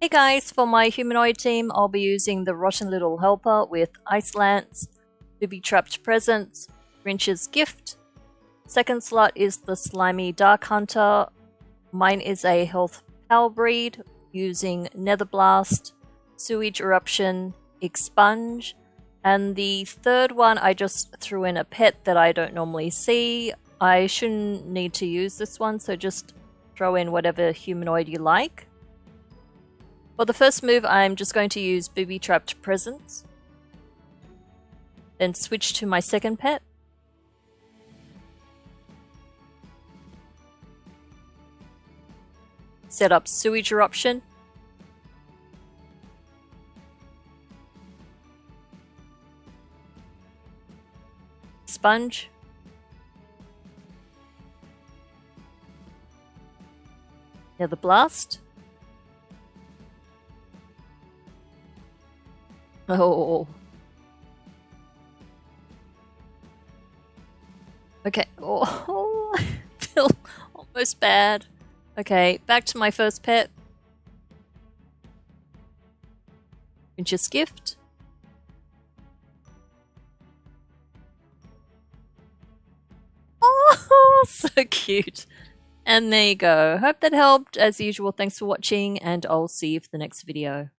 Hey guys, for my humanoid team, I'll be using the Rotten Little Helper with Ice Lance, Booby Trapped Presents, Grinch's Gift. Second slot is the Slimy Dark Hunter. Mine is a Health Power Breed using Nether Blast, Sewage Eruption, Expunge, and the third one I just threw in a pet that I don't normally see. I shouldn't need to use this one, so just throw in whatever humanoid you like. For the first move, I'm just going to use Booby Trapped Presents. Then switch to my second pet. Set up Sewage Eruption. Sponge. Now the Blast. Oh. Okay. Oh, I feel almost bad. Okay, back to my first pet. Grinch's Gift. Oh, so cute. And there you go. Hope that helped. As usual, thanks for watching, and I'll see you for the next video.